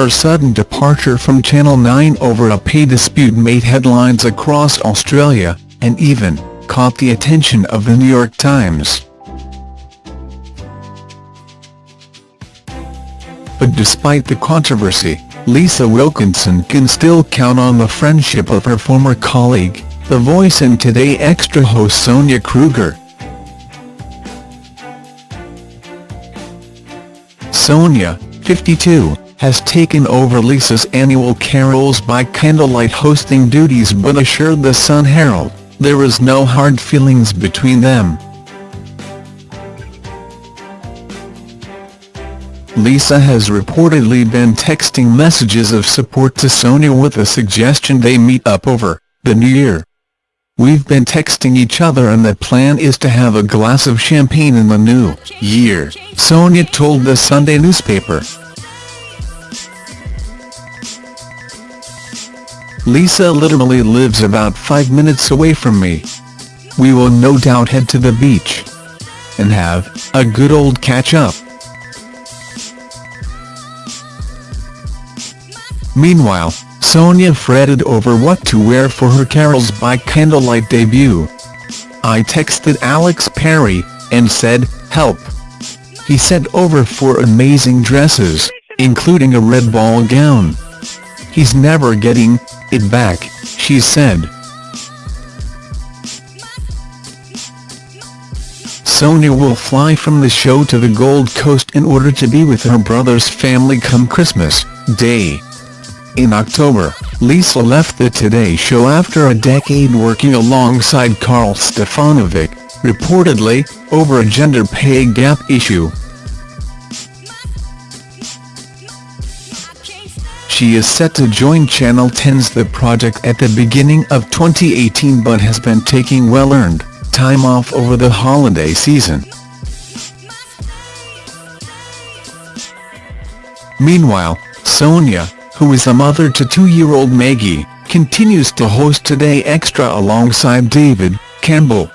Her sudden departure from Channel 9 over a pay dispute made headlines across Australia, and even caught the attention of the New York Times. But despite the controversy, Lisa Wilkinson can still count on the friendship of her former colleague, The Voice and Today Extra host Sonia Kruger. Sonia, 52, has taken over Lisa's annual Carols by Candlelight hosting duties but assured the Sun Herald, there is no hard feelings between them. Lisa has reportedly been texting messages of support to Sonia with a suggestion they meet up over the new year. We've been texting each other and the plan is to have a glass of champagne in the new year, Sonia told the Sunday newspaper. Lisa literally lives about five minutes away from me. We will no doubt head to the beach and have a good old catch-up. Meanwhile, Sonia fretted over what to wear for her Carols by Candlelight debut. I texted Alex Perry, and said, help. He sent over four amazing dresses, including a red ball gown. He's never getting it back, she said. Sonia will fly from the show to the Gold Coast in order to be with her brother's family come Christmas Day. In October, Lisa left the Today Show after a decade working alongside Karl Stefanovic, reportedly, over a gender pay gap issue. She is set to join Channel 10's The Project at the beginning of 2018 but has been taking well-earned time off over the holiday season. Meanwhile, Sonia, who is a mother to two-year-old Maggie, continues to host Today Extra alongside David Campbell.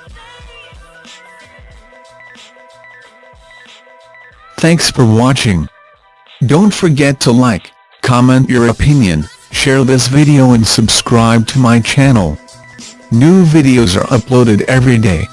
Thanks for watching. Don't forget to like, comment your opinion, share this video and subscribe to my channel. New videos are uploaded every day.